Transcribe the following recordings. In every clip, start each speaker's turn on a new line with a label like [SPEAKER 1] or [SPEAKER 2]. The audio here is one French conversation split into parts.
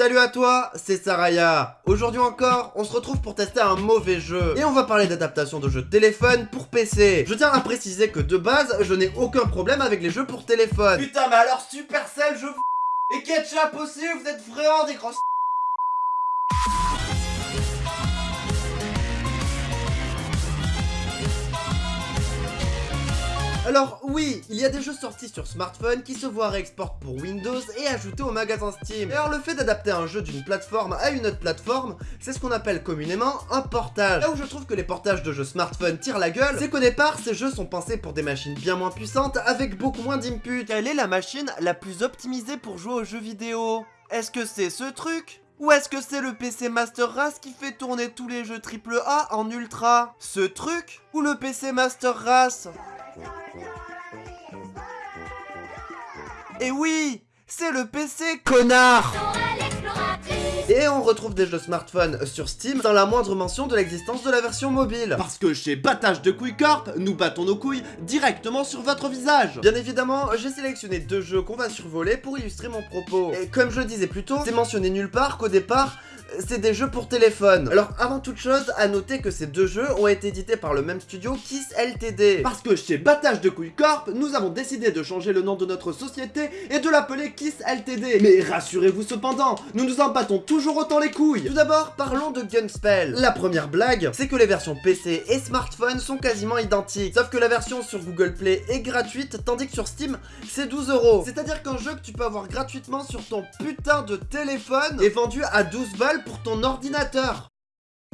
[SPEAKER 1] Salut à toi, c'est Saraya. Aujourd'hui encore, on se retrouve pour tester un mauvais jeu. Et on va parler d'adaptation de jeux de téléphone pour PC. Je tiens à préciser que de base, je n'ai aucun problème avec les jeux pour téléphone. Putain, mais alors Supercell, je Et Ketchup aussi, vous êtes vraiment des grands Alors oui, il y a des jeux sortis sur smartphone qui se voient réexport pour Windows et ajoutés au magasin Steam. Et alors le fait d'adapter un jeu d'une plateforme à une autre plateforme, c'est ce qu'on appelle communément un portage. Là où je trouve que les portages de jeux smartphone tirent la gueule, c'est qu'au départ, ces jeux sont pensés pour des machines bien moins puissantes avec beaucoup moins d'input. Quelle est la machine la plus optimisée pour jouer aux jeux vidéo? Est-ce que c'est ce truc? Ou est-ce que c'est le PC Master Race qui fait tourner tous les jeux AAA en ultra? Ce truc Ou le PC Master Race? Et oui c'est le PC, connard et on retrouve des jeux smartphone sur Steam sans la moindre mention de l'existence de la version mobile. Parce que chez Battage de Couilles Corp, nous battons nos couilles directement sur votre visage. Bien évidemment, j'ai sélectionné deux jeux qu'on va survoler pour illustrer mon propos. Et comme je le disais plus tôt, c'est mentionné nulle part qu'au départ, c'est des jeux pour téléphone. Alors avant toute chose, à noter que ces deux jeux ont été édités par le même studio Kiss LTD. Parce que chez Battage de Couilles Corp, nous avons décidé de changer le nom de notre société et de l'appeler Kiss LTD. Mais rassurez-vous cependant, nous nous en battons toujours autant les couilles. Tout d'abord, parlons de Gunspell. La première blague, c'est que les versions PC et smartphone sont quasiment identiques. Sauf que la version sur Google Play est gratuite, tandis que sur Steam, c'est 12 euros. C'est-à-dire qu'un jeu que tu peux avoir gratuitement sur ton putain de téléphone est vendu à 12 balles pour ton ordinateur.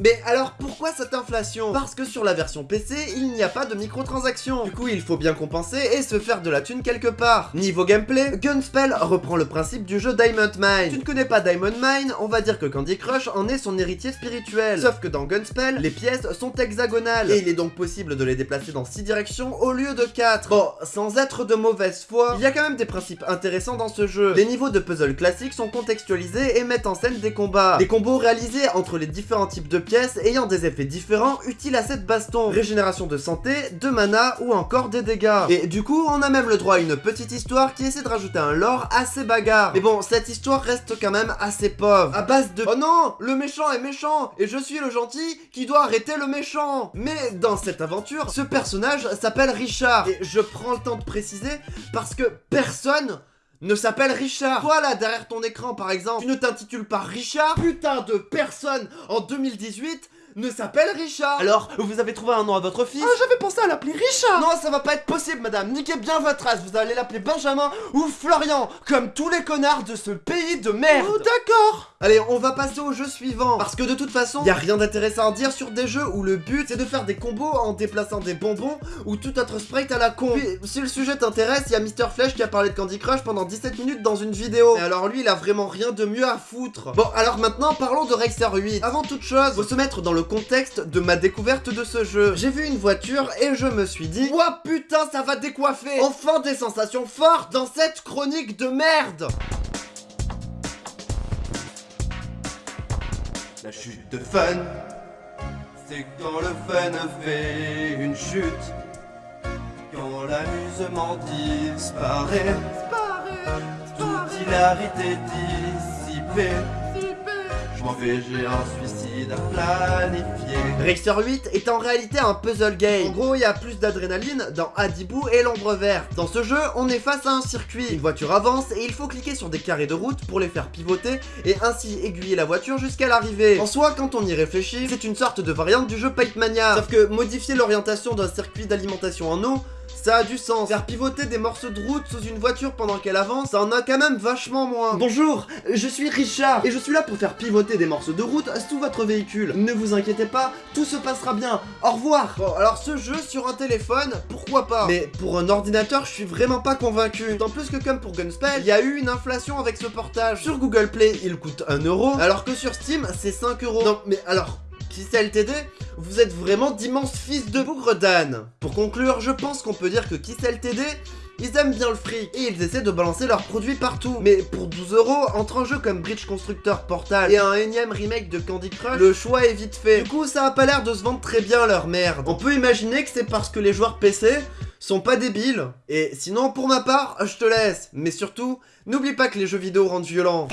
[SPEAKER 1] Mais alors pourquoi cette inflation? Parce que sur la version PC, il n'y a pas de microtransactions. Du coup, il faut bien compenser et se faire de la thune quelque part. Niveau gameplay, Gunspell reprend le principe du jeu Diamond Mine. Tu ne connais pas Diamond Mine, on va dire que Candy Crush en est son héritier spirituel. Sauf que dans Gunspell, les pièces sont hexagonales, et il est donc possible de les déplacer dans 6 directions au lieu de 4. Bon, sans être de mauvaise foi, il y a quand même des principes intéressants dans ce jeu. Les niveaux de puzzle classiques sont contextualisés et mettent en scène des combats. Des combos réalisés entre les différents types de ayant des effets différents utiles à cette baston. Régénération de santé, de mana ou encore des dégâts. Et du coup, on a même le droit à une petite histoire qui essaie de rajouter un lore à ces bagarres. Mais bon, cette histoire reste quand même assez pauvre. À base de... Oh non Le méchant est méchant Et je suis le gentil qui doit arrêter le méchant Mais dans cette aventure, ce personnage s'appelle Richard. Et je prends le temps de préciser parce que personne ne s'appelle Richard. Toi là, derrière ton écran par exemple, tu ne t'intitules pas Richard Putain de personne en 2018 ne s'appelle Richard. Alors, vous avez trouvé un nom à votre fils
[SPEAKER 2] Ah, j'avais pensé à l'appeler Richard.
[SPEAKER 1] Non, ça va pas être possible, madame. Niquez bien votre race, vous allez l'appeler Benjamin ou Florian Comme tous les connards de ce pays de merde.
[SPEAKER 2] Oh, d'accord.
[SPEAKER 1] Allez, on va passer au jeu suivant. Parce que de toute façon, y a rien d'intéressant à dire sur des jeux où le but, c'est de faire des combos en déplaçant des bonbons ou tout autre sprite à la con. Puis, si le sujet t'intéresse, il y a Mister Flèche qui a parlé de Candy Crush pendant 17 minutes dans une vidéo. Et alors lui, il a vraiment rien de mieux à foutre. Bon, alors maintenant, parlons de Racer 8 Avant toute chose, faut se mettre dans le contexte de ma découverte de ce jeu. J'ai vu une voiture et je me suis dit Ouah putain ça va décoiffer. Enfin des sensations fortes dans cette chronique de merde. La chute de fun C'est quand le fun fait une chute. Quand l'amusement disparaît Toute hilarité dissipée. Je m'en vais, j'ai un suicide Racer 8 est en réalité un puzzle game. En gros, il y a plus d'adrénaline dans Adibou et l'ombre verte. Dans ce jeu, on est face à un circuit. Une voiture avance et il faut cliquer sur des carrés de route pour les faire pivoter et ainsi aiguiller la voiture jusqu'à l'arrivée. En soi, quand on y réfléchit, c'est une sorte de variante du jeu Pipe Mania. Sauf que modifier l'orientation d'un circuit d'alimentation en eau, ça a du sens. Faire pivoter des morceaux de route sous une voiture pendant qu'elle avance, ça en a quand même vachement moins. Bonjour, je suis Richard, et je suis là pour faire pivoter des morceaux de route sous votre véhicule. Ne vous inquiétez pas, tout se passera bien. Au revoir Bon, alors ce jeu sur un téléphone, pourquoi pas? Mais pour un ordinateur, je suis vraiment pas convaincu. D'autant plus que comme pour Gunspell, il y a eu une inflation avec ce portage. Sur Google Play, il coûte 1 euro, alors que sur Steam, c'est 5 euros. Non, mais alors, qui c'est LTD vous êtes vraiment d'immenses fils de bougre d'âne. Pour conclure, je pense qu'on peut dire que Kiss LTD, ils aiment bien le fric et ils essaient de balancer leurs produits partout. Mais pour 12 euros, entre un jeu comme Bridge Constructor Portal et un énième remake de Candy Crush, le choix est vite fait. Du coup, ça a pas l'air de se vendre très bien leur merde. On peut imaginer que c'est parce que les joueurs PC sont pas débiles. Et sinon, pour ma part, je te laisse. Mais surtout, n'oublie pas que les jeux vidéo rendent violents.